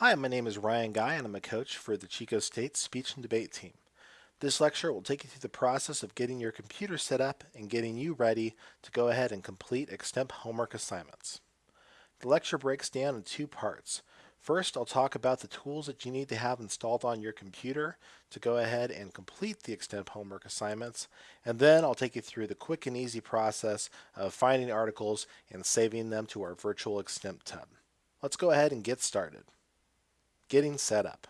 Hi, my name is Ryan Guy and I'm a coach for the Chico State Speech and Debate team. This lecture will take you through the process of getting your computer set up and getting you ready to go ahead and complete extemp homework assignments. The lecture breaks down in two parts. First, I'll talk about the tools that you need to have installed on your computer to go ahead and complete the extemp homework assignments. And then I'll take you through the quick and easy process of finding articles and saving them to our virtual extemp tub. Let's go ahead and get started getting set up.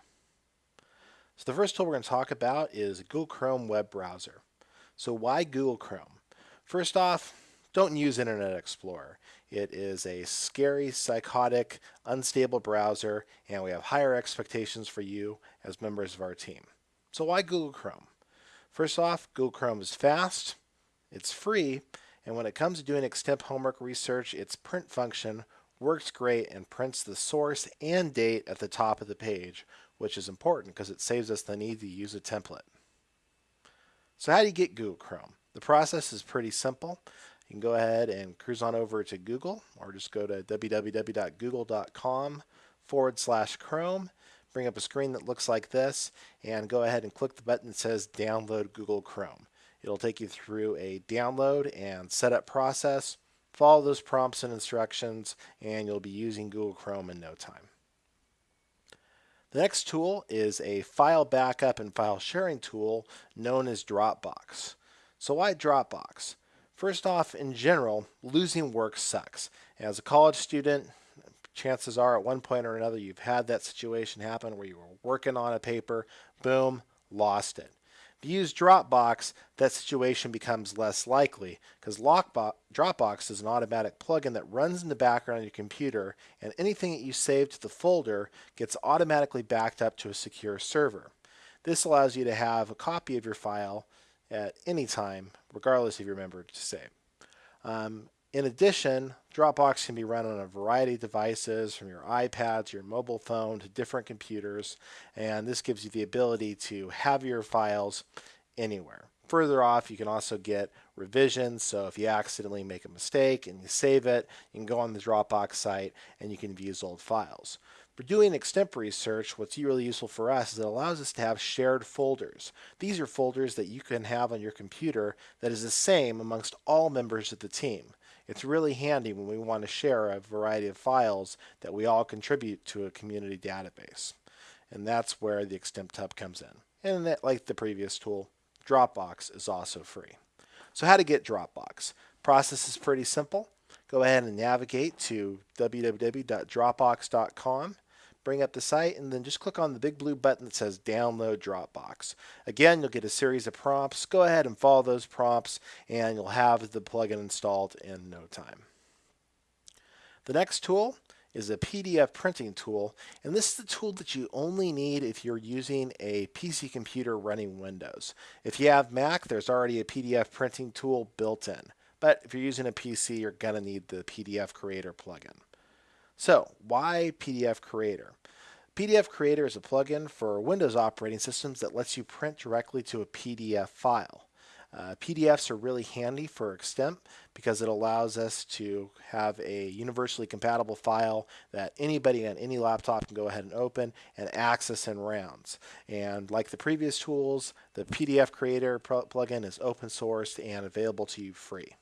So the first tool we're going to talk about is Google Chrome web browser. So why Google Chrome? First off, don't use Internet Explorer. It is a scary, psychotic, unstable browser, and we have higher expectations for you as members of our team. So why Google Chrome? First off, Google Chrome is fast, it's free, and when it comes to doing extemp homework research, its print function works great and prints the source and date at the top of the page, which is important because it saves us the need to use a template. So how do you get Google Chrome? The process is pretty simple. You can go ahead and cruise on over to Google or just go to www.google.com forward slash Chrome, bring up a screen that looks like this, and go ahead and click the button that says Download Google Chrome. It'll take you through a download and setup process Follow those prompts and instructions and you'll be using Google Chrome in no time. The next tool is a file backup and file sharing tool known as Dropbox. So why Dropbox? First off, in general, losing work sucks. As a college student, chances are at one point or another you've had that situation happen where you were working on a paper, boom, lost it. Use Dropbox, that situation becomes less likely because Dropbox is an automatic plugin that runs in the background on your computer and anything that you save to the folder gets automatically backed up to a secure server. This allows you to have a copy of your file at any time, regardless if you remember to save. Um, in addition, Dropbox can be run on a variety of devices from your iPad to your mobile phone to different computers, and this gives you the ability to have your files anywhere. Further off, you can also get revisions, so if you accidentally make a mistake and you save it, you can go on the Dropbox site and you can view old files. For doing extemp research, what's really useful for us is it allows us to have shared folders. These are folders that you can have on your computer that is the same amongst all members of the team. It's really handy when we want to share a variety of files that we all contribute to a community database. And that's where the Extemp Tub comes in. And that, like the previous tool, Dropbox is also free. So how to get Dropbox? Process is pretty simple. Go ahead and navigate to www.dropbox.com bring up the site, and then just click on the big blue button that says Download Dropbox. Again, you'll get a series of prompts. Go ahead and follow those prompts, and you'll have the plugin installed in no time. The next tool is a PDF printing tool, and this is the tool that you only need if you're using a PC computer running Windows. If you have Mac, there's already a PDF printing tool built in. But if you're using a PC, you're going to need the PDF Creator plugin. So why PDF Creator? PDF Creator is a plugin for Windows operating systems that lets you print directly to a PDF file. Uh, PDFs are really handy for Extemp because it allows us to have a universally compatible file that anybody on any laptop can go ahead and open and access in rounds. And like the previous tools, the PDF Creator plugin is open source and available to you free.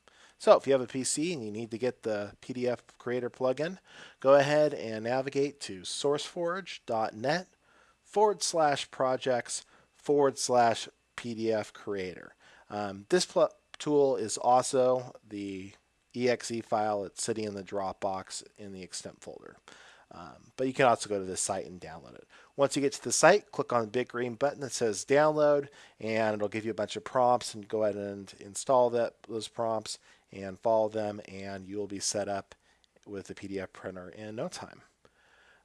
So if you have a PC and you need to get the PDF Creator plugin, go ahead and navigate to sourceforge.net forward slash projects forward slash PDF Creator. Um, this tool is also the exe file that's sitting in the Dropbox in the extemp folder. Um, but you can also go to this site and download it. Once you get to the site, click on the big green button that says download and it'll give you a bunch of prompts and go ahead and install that those prompts and follow them and you will be set up with the PDF printer in no time.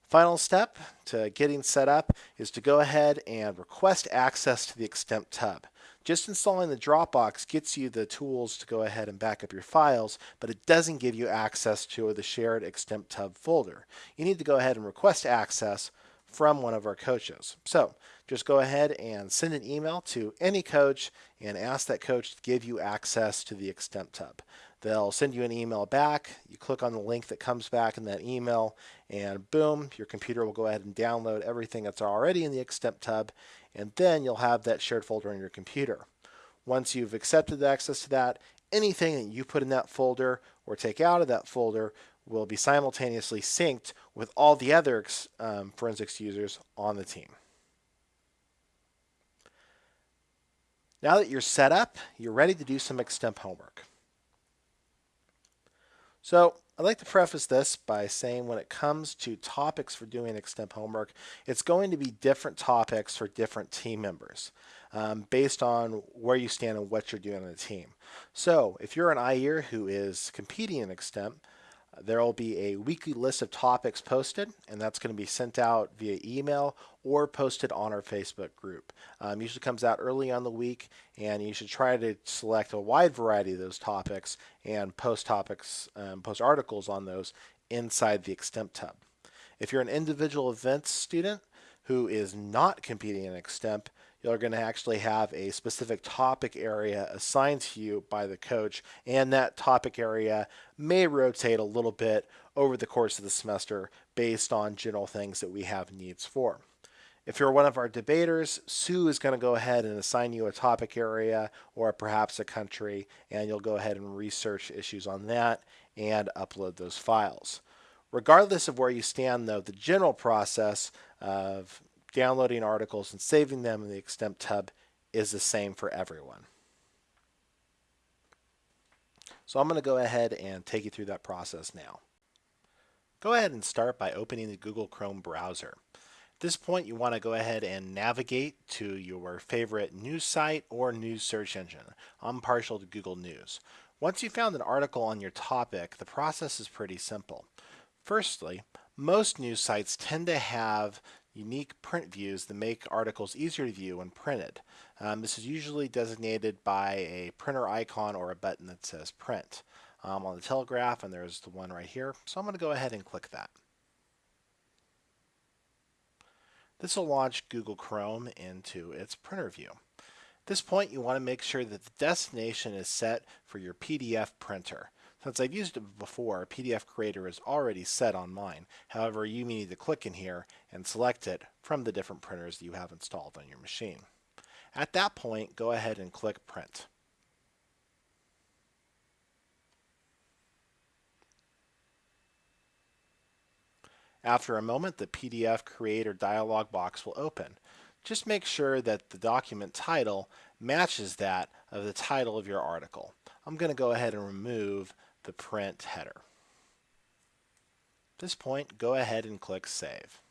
Final step to getting set up is to go ahead and request access to the Extemp Tub. Just installing the Dropbox gets you the tools to go ahead and back up your files, but it doesn't give you access to the shared Extemp Tub folder. You need to go ahead and request access from one of our coaches. So just go ahead and send an email to any coach and ask that coach to give you access to the Extemp Tub. They'll send you an email back. You click on the link that comes back in that email, and boom, your computer will go ahead and download everything that's already in the Extemp Tub, and then you'll have that shared folder on your computer. Once you've accepted access to that, anything that you put in that folder or take out of that folder will be simultaneously synced with all the other um, forensics users on the team. Now that you're set up, you're ready to do some Extemp homework. So I'd like to preface this by saying when it comes to topics for doing Extemp homework, it's going to be different topics for different team members um, based on where you stand and what you're doing on the team. So if you're an IER who is competing in Extemp, there will be a weekly list of topics posted, and that's going to be sent out via email or posted on our Facebook group. Um, usually comes out early on the week, and you should try to select a wide variety of those topics and post topics, um, post articles on those inside the Extemp Tub. If you're an individual events student who is not competing in Extemp, you're going to actually have a specific topic area assigned to you by the coach, and that topic area may rotate a little bit over the course of the semester based on general things that we have needs for. If you're one of our debaters, Sue is going to go ahead and assign you a topic area or perhaps a country, and you'll go ahead and research issues on that and upload those files. Regardless of where you stand, though, the general process of downloading articles and saving them in the Extemp Tub is the same for everyone. So I'm going to go ahead and take you through that process now. Go ahead and start by opening the Google Chrome browser. At this point, you want to go ahead and navigate to your favorite news site or news search engine. I'm partial to Google News. Once you've found an article on your topic, the process is pretty simple. Firstly, most news sites tend to have unique print views that make articles easier to view when printed. Um, this is usually designated by a printer icon or a button that says print. Um, on the Telegraph, and there's the one right here, so I'm going to go ahead and click that. This will launch Google Chrome into its printer view. At this point, you want to make sure that the destination is set for your PDF printer. Since I've used it before, PDF Creator is already set on mine. However, you may need to click in here and select it from the different printers you have installed on your machine. At that point, go ahead and click Print. After a moment, the PDF Creator dialog box will open. Just make sure that the document title matches that of the title of your article. I'm going to go ahead and remove the print header. At this point, go ahead and click Save.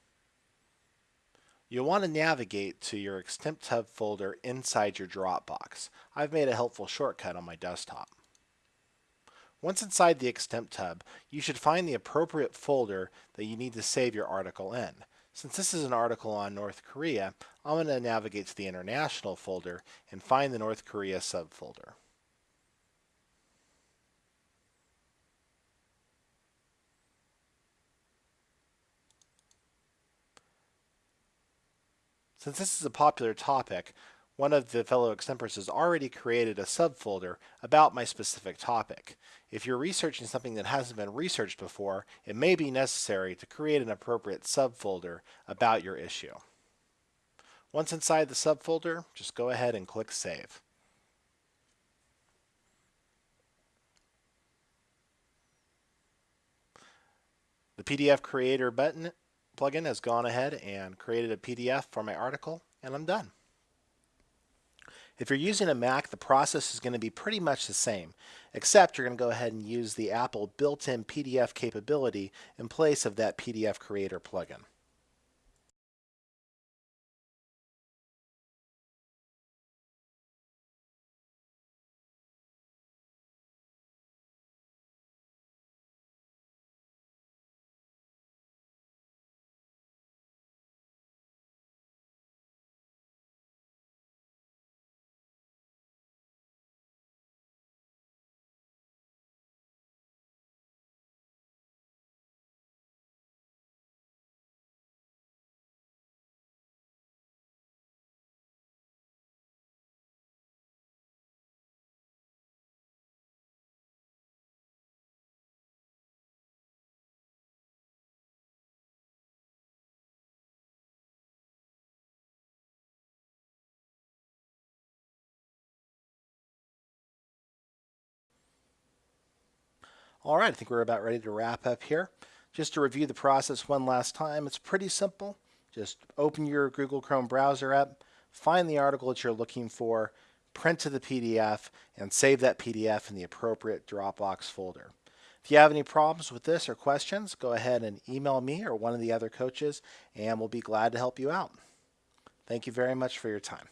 You'll want to navigate to your Extemp Tub folder inside your Dropbox. I've made a helpful shortcut on my desktop. Once inside the Extemp Tub, you should find the appropriate folder that you need to save your article in. Since this is an article on North Korea, I'm going to navigate to the International folder and find the North Korea subfolder. Since this is a popular topic, one of the fellow extempers has already created a subfolder about my specific topic. If you're researching something that hasn't been researched before, it may be necessary to create an appropriate subfolder about your issue. Once inside the subfolder, just go ahead and click Save. The PDF Creator button plugin has gone ahead and created a PDF for my article, and I'm done. If you're using a Mac, the process is going to be pretty much the same, except you're going to go ahead and use the Apple built-in PDF capability in place of that PDF Creator plugin. All right, I think we're about ready to wrap up here. Just to review the process one last time, it's pretty simple. Just open your Google Chrome browser up, find the article that you're looking for, print to the PDF, and save that PDF in the appropriate Dropbox folder. If you have any problems with this or questions, go ahead and email me or one of the other coaches, and we'll be glad to help you out. Thank you very much for your time.